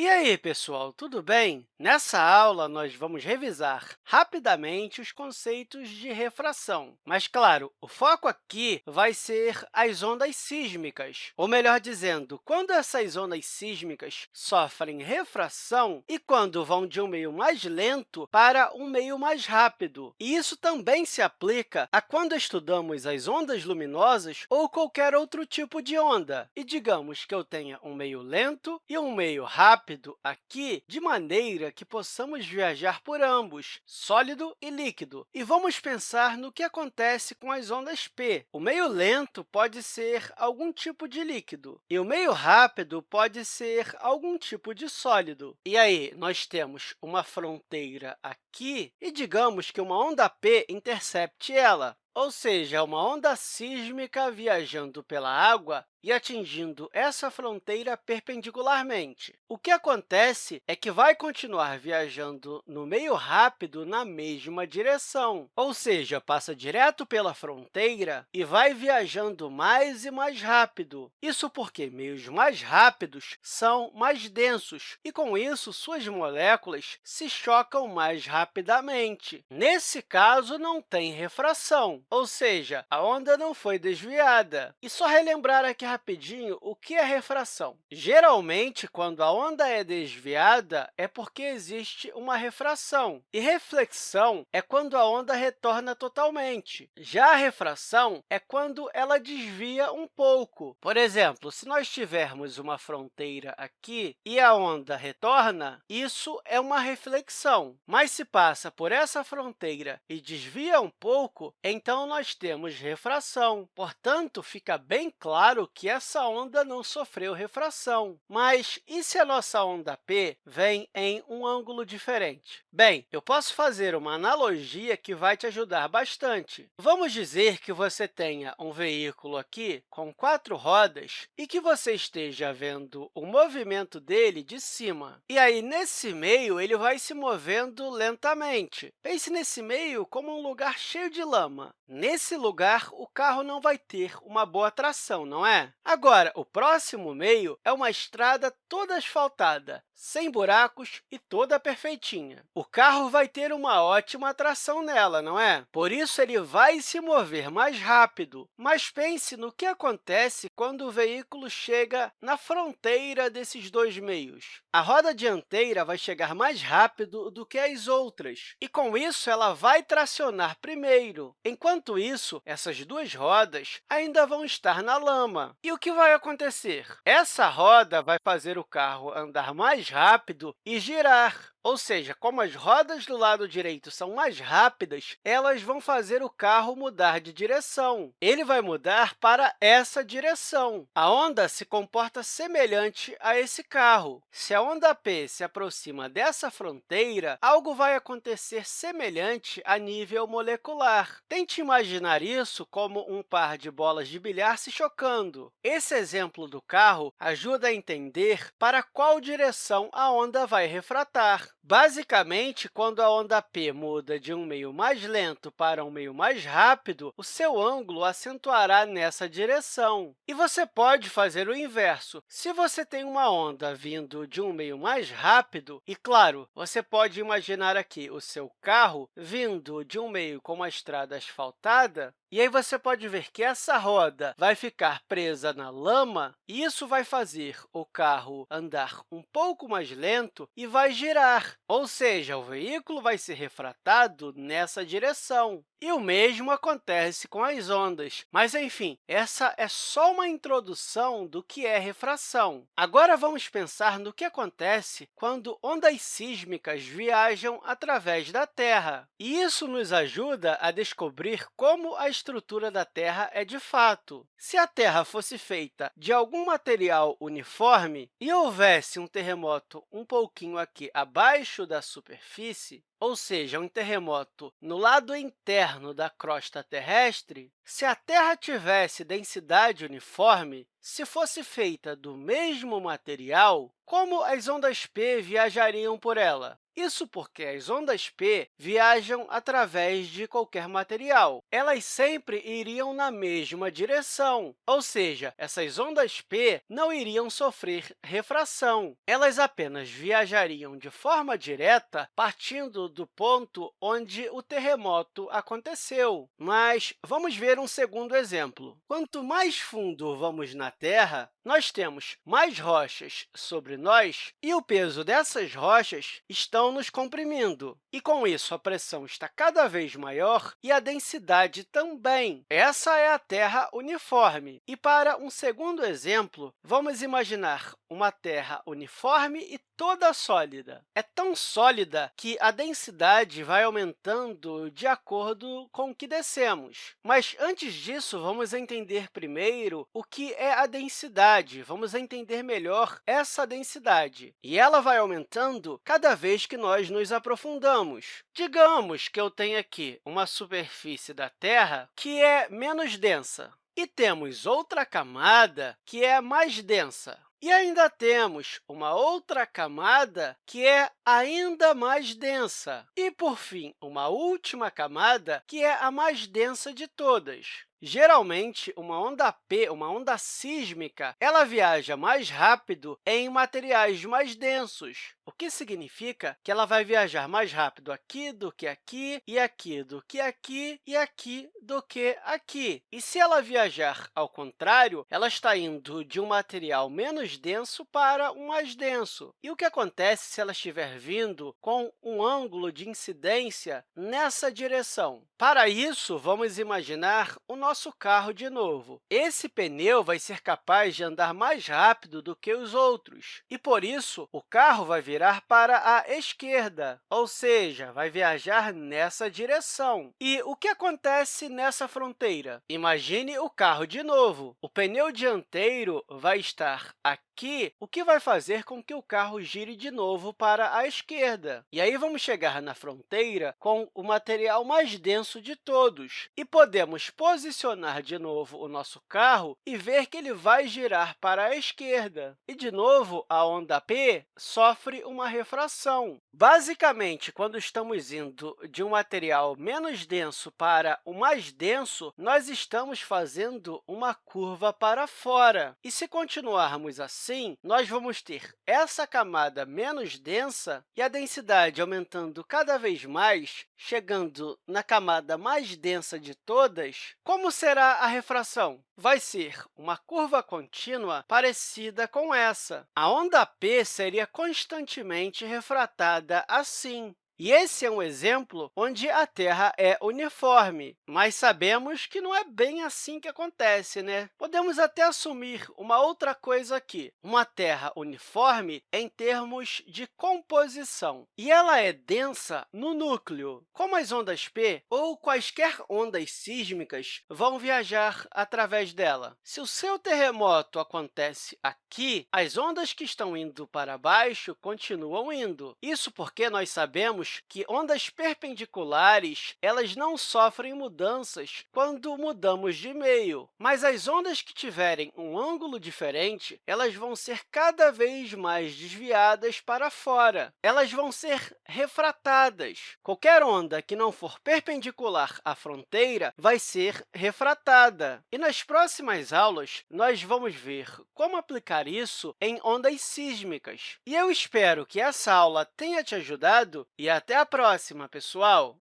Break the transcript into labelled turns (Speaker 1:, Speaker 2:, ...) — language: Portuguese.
Speaker 1: E aí, pessoal, tudo bem? Nessa aula, nós vamos revisar rapidamente os conceitos de refração. Mas, claro, o foco aqui vai ser as ondas sísmicas, ou melhor dizendo, quando essas ondas sísmicas sofrem refração e quando vão de um meio mais lento para um meio mais rápido. E isso também se aplica a quando estudamos as ondas luminosas ou qualquer outro tipo de onda. E digamos que eu tenha um meio lento e um meio rápido, rápido aqui de maneira que possamos viajar por ambos, sólido e líquido. E vamos pensar no que acontece com as ondas P. O meio lento pode ser algum tipo de líquido, e o meio rápido pode ser algum tipo de sólido. E aí, nós temos uma fronteira aqui, e digamos que uma onda P intercepte ela ou seja, uma onda sísmica viajando pela água e atingindo essa fronteira perpendicularmente. O que acontece é que vai continuar viajando no meio rápido na mesma direção, ou seja, passa direto pela fronteira e vai viajando mais e mais rápido. Isso porque meios mais rápidos são mais densos e, com isso, suas moléculas se chocam mais rapidamente. Nesse caso, não tem refração, ou seja, a onda não foi desviada. E só relembrar aqui rapidinho o que é refração. Geralmente, quando a onda é desviada, é porque existe uma refração. E reflexão é quando a onda retorna totalmente. Já a refração é quando ela desvia um pouco. Por exemplo, se nós tivermos uma fronteira aqui e a onda retorna, isso é uma reflexão. Mas se passa por essa fronteira e desvia um pouco, então nós temos refração. Portanto, fica bem claro que essa onda não sofreu refração. Mas e se a nossa onda P vem em um ângulo diferente? Bem, eu posso fazer uma analogia que vai te ajudar bastante. Vamos dizer que você tenha um veículo aqui com quatro rodas e que você esteja vendo o movimento dele de cima. E aí, nesse meio, ele vai se movendo lentamente. Pense nesse meio como um lugar cheio de lama. Nesse lugar, o carro não vai ter uma boa tração, não é? Agora, o próximo meio é uma estrada toda asfaltada, sem buracos e toda perfeitinha. O carro vai ter uma ótima tração nela, não é? Por isso, ele vai se mover mais rápido. Mas pense no que acontece quando o veículo chega na fronteira desses dois meios. A roda dianteira vai chegar mais rápido do que as outras, e, com isso, ela vai tracionar primeiro. Enquanto isso, essas duas rodas ainda vão estar na lama. E o que vai acontecer? Essa roda vai fazer o carro andar mais rápido e girar. Ou seja, como as rodas do lado direito são mais rápidas, elas vão fazer o carro mudar de direção. Ele vai mudar para essa direção. A onda se comporta semelhante a esse carro. Se a onda P se aproxima dessa fronteira, algo vai acontecer semelhante a nível molecular. Tente imaginar isso como um par de bolas de bilhar se chocando. Esse exemplo do carro ajuda a entender para qual direção a onda vai refratar. Basicamente, quando a onda P muda de um meio mais lento para um meio mais rápido, o seu ângulo acentuará nessa direção. E você pode fazer o inverso. Se você tem uma onda vindo de um meio mais rápido, e, claro, você pode imaginar aqui o seu carro vindo de um meio com uma estrada asfaltada, e aí você pode ver que essa roda vai ficar presa na lama, e isso vai fazer o carro andar um pouco mais lento e vai girar, ou seja, o veículo vai ser refratado nessa direção. E o mesmo acontece com as ondas. Mas, enfim, essa é só uma introdução do que é refração. Agora, vamos pensar no que acontece quando ondas sísmicas viajam através da Terra. E isso nos ajuda a descobrir como a estrutura da Terra é de fato. Se a Terra fosse feita de algum material uniforme e houvesse um terremoto um pouquinho aqui abaixo da superfície, ou seja, um terremoto no lado interno da crosta terrestre, se a Terra tivesse densidade uniforme, se fosse feita do mesmo material, como as ondas P viajariam por ela? Isso porque as ondas P viajam através de qualquer material. Elas sempre iriam na mesma direção, ou seja, essas ondas P não iriam sofrer refração. Elas apenas viajariam de forma direta partindo do ponto onde o terremoto aconteceu. Mas vamos ver um segundo exemplo. Quanto mais fundo vamos na Terra, nós temos mais rochas sobre nós e o peso dessas rochas estão nos comprimindo. E, com isso, a pressão está cada vez maior e a densidade também. Essa é a Terra uniforme. E, para um segundo exemplo, vamos imaginar uma Terra uniforme e toda sólida. É tão sólida que a densidade vai aumentando de acordo com o que descemos. Mas, antes disso, vamos entender primeiro o que é a densidade. Vamos entender melhor essa densidade. E ela vai aumentando cada vez que nós nos aprofundamos. Digamos que eu tenho aqui uma superfície da Terra que é menos densa. E temos outra camada que é mais densa. E ainda temos uma outra camada que é ainda mais densa. E, por fim, uma última camada que é a mais densa de todas. Geralmente, uma onda P, uma onda sísmica, ela viaja mais rápido em materiais mais densos, o que significa que ela vai viajar mais rápido aqui do que aqui, e aqui do que aqui, e aqui do que aqui. E se ela viajar ao contrário, ela está indo de um material menos denso para um mais denso. E o que acontece se ela estiver vindo com um ângulo de incidência nessa direção? Para isso, vamos imaginar o nosso carro de novo. Esse pneu vai ser capaz de andar mais rápido do que os outros, e, por isso, o carro vai virar para a esquerda, ou seja, vai viajar nessa direção. E o que acontece nessa fronteira? Imagine o carro de novo. O pneu dianteiro vai estar aqui, o que vai fazer com que o carro gire de novo para a esquerda. E aí vamos chegar na fronteira com o material mais denso de todos. E podemos posicionar de novo o nosso carro e ver que ele vai girar para a esquerda. E, de novo, a onda P sofre uma refração. Basicamente, quando estamos indo de um material menos denso para o mais denso, nós estamos fazendo uma curva para fora. E se continuarmos assim, assim, nós vamos ter essa camada menos densa e a densidade aumentando cada vez mais, chegando na camada mais densa de todas. Como será a refração? Vai ser uma curva contínua parecida com essa. A onda P seria constantemente refratada assim. E esse é um exemplo onde a Terra é uniforme, mas sabemos que não é bem assim que acontece, né? Podemos até assumir uma outra coisa aqui, uma Terra uniforme em termos de composição, e ela é densa no núcleo. Como as ondas P ou quaisquer ondas sísmicas vão viajar através dela? Se o seu terremoto acontece aqui, as ondas que estão indo para baixo continuam indo. Isso porque nós sabemos que ondas perpendiculares elas não sofrem mudanças quando mudamos de meio, mas as ondas que tiverem um ângulo diferente elas vão ser cada vez mais desviadas para fora. Elas vão ser refratadas. Qualquer onda que não for perpendicular à fronteira vai ser refratada. E nas próximas aulas, nós vamos ver como aplicar isso em ondas sísmicas. E eu espero que essa aula tenha te ajudado e até a próxima, pessoal!